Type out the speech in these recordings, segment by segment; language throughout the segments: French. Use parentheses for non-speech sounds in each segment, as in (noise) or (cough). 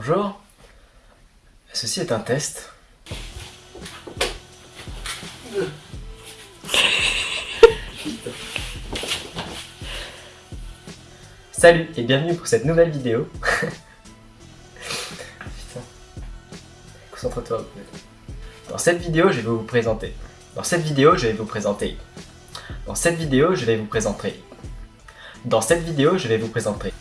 Bonjour. Ceci est un test. Salut et bienvenue pour cette nouvelle vidéo. (laughs) Putain. Concentre-toi. Dans cette vidéo, je vais vous présenter. Dans cette vidéo, je vais vous présenter. Dans cette vidéo, je vais vous présenter. Dans cette vidéo, je vais vous présenter.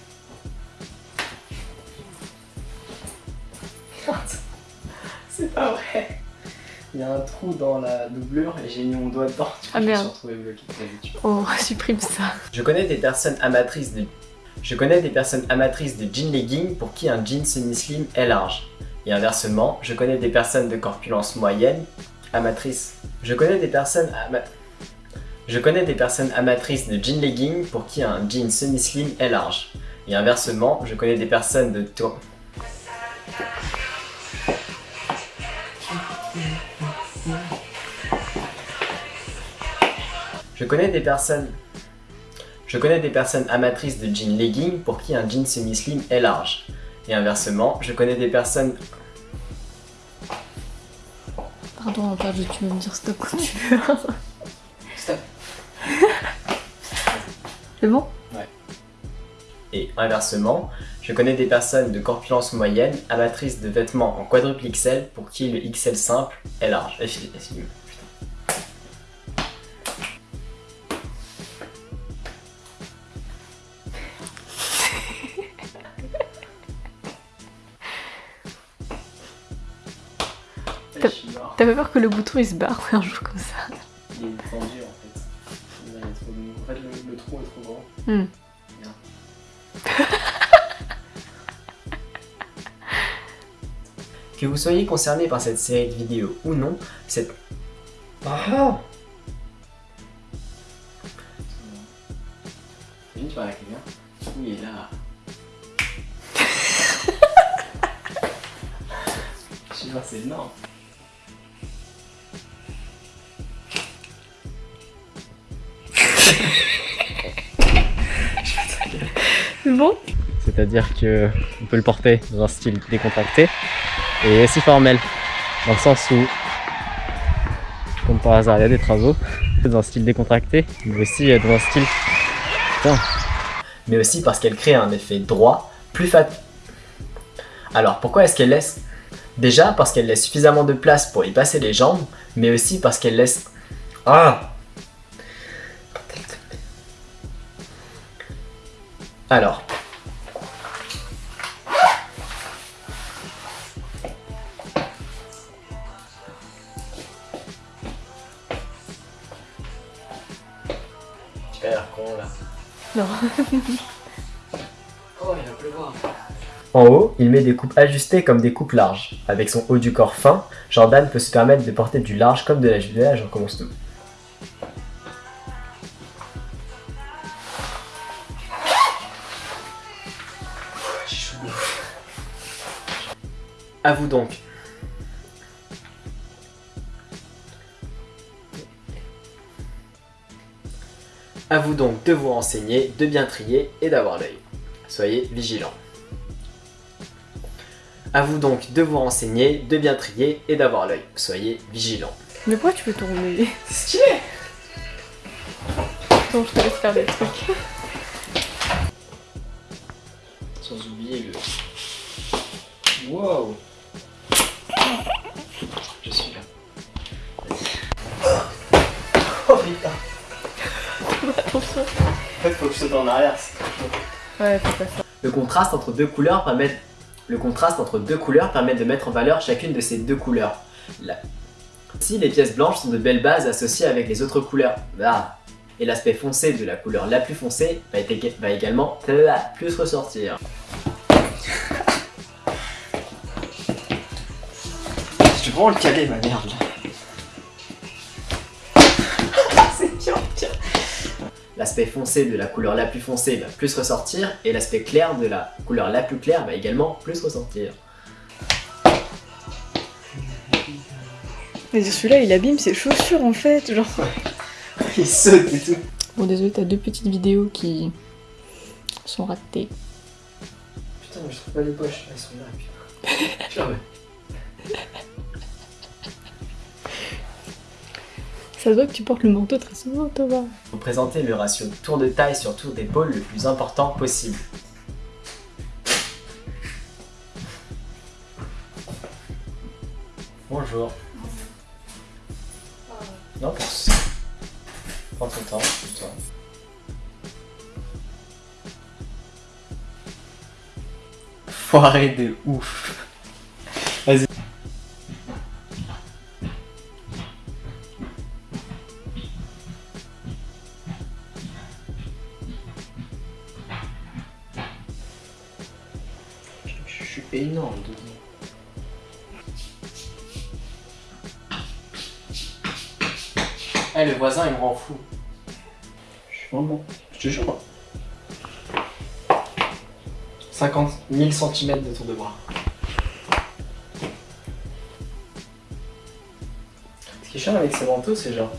Dans la doublure et j'ai mis mon doigt dedans. Du coup, Ah, je me merde. suis retrouvé bloqué. Oh, (laughs) supprime ça. je connais des personnes amatrices de... Je connais des personnes amatrices de jean legging pour qui un jean semi-slim est large. Et inversement, je connais des personnes de corpulence moyenne amatrices. Je connais des personnes ama... Je connais des personnes amatrices de jean legging pour qui un jean semi-slim est large. Et inversement, je connais des personnes de tour... Je connais des personnes... Je connais des personnes amatrices de jean legging pour qui un jean semi-slim est large. Et inversement, je connais des personnes... Pardon, pardon, tu peux me dire stop quand tu veux. Stop. C'est bon? Et inversement, je connais des personnes de corpulence moyenne amatrices de vêtements en quadruple XL pour qui le XL simple est large. Eh, eh. T'as pas peur que le bouton il se barre (laughs) un jour comme ça Il est tendu en fait. Il y a trop de- En fait, le, le trou est trop grand. Hmm. Que vous soyez concerné par cette série de vidéos ou non, cette... Ah quelqu'un, il est là. (laughs) Je sais pas, c'est énorme. (laughs) C'est bon? C'est-à-dire que on peut le porter dans un style décontracté et aussi formel, dans le sens où, comme par hasard, il y a des travaux dans un style décontracté, mais aussi euh, dans un style. Putain. Mais aussi parce qu'elle crée un effet droit, plus fat. Alors pourquoi est-ce qu'elle laisse? Déjà parce qu'elle laisse suffisamment de place pour y passer les jambes, mais aussi parce qu'elle laisse. Ah Alors, Tu as l'air con là. Non. Oh, il va pleuvoir. En haut, il met des coupes ajustées comme des coupes larges. Avec son haut du corps fin, Jordan peut se permettre de porter du large comme de la juvénile, j'en commence tout. À vous donc. À vous donc de vous renseigner, de bien trier et d'avoir l'œil. Soyez vigilants. À vous donc de vous renseigner, de bien trier et d'avoir l'œil. Soyez vigilants. Mais pourquoi tu peux tourner C'est stylé Attends, je te laisse faire des trucs. Sans oublier le... Wow fait, faut que je saute en arrière. Ouais, faut pas ça. Le contraste entre deux couleurs permet le contraste entre deux couleurs permet de mettre en valeur chacune de ces deux couleurs. La- Si les pièces blanches sont de belles bases associées avec les autres couleurs, ah. et l'aspect foncé de la couleur la plus foncée va, être ég- va également plus ressortir. Je vais vraiment le caler ma merde là. L'aspect foncé de la couleur la plus foncée va plus ressortir et l'aspect clair de la couleur la plus claire va également plus ressortir. Mais celui-là, il abîme ses chaussures en fait. Genre. (laughs) Il saute et tout. Bon, désolé, t'as deux petites vidéos qui sont ratées. Putain, mais je trouve pas les poches. Elles sont là, putain. (laughs) Ça se voit que tu portes le manteau très souvent, Thomas. Faut présenter le ratio tour de taille sur tour d'épaule le plus important possible. Bonjour. Non, soucis. Prends ton temps, toi. Foiré de ouf. Vas-y. Suis énorme. Eh, le voisin, il me rend fou. Je suis vraiment... Je te jure. 50 000 cm de tour de bras. Ce qui est chiant avec ces manteaux, c'est genre...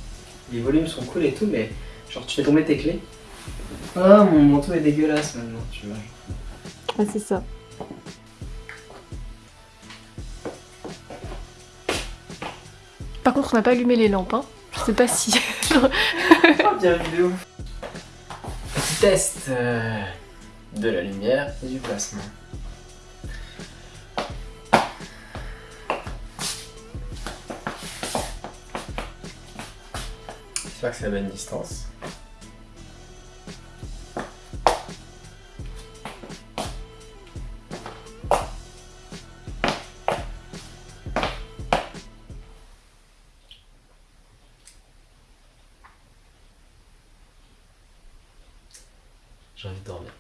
Les volumes sont cool et tout, mais genre tu fais tomber tes clés. Ah, mon manteau est dégueulasse maintenant, tu vois. Ah, c'est ça. Par contre, on n'a pas allumé les lampes, hein. Je sais pas si... Ah, (laughs) bien vidéo. Petit test euh, de la lumière et du placement. J'espère que c'est la bonne distance. j'ai envie de dormir.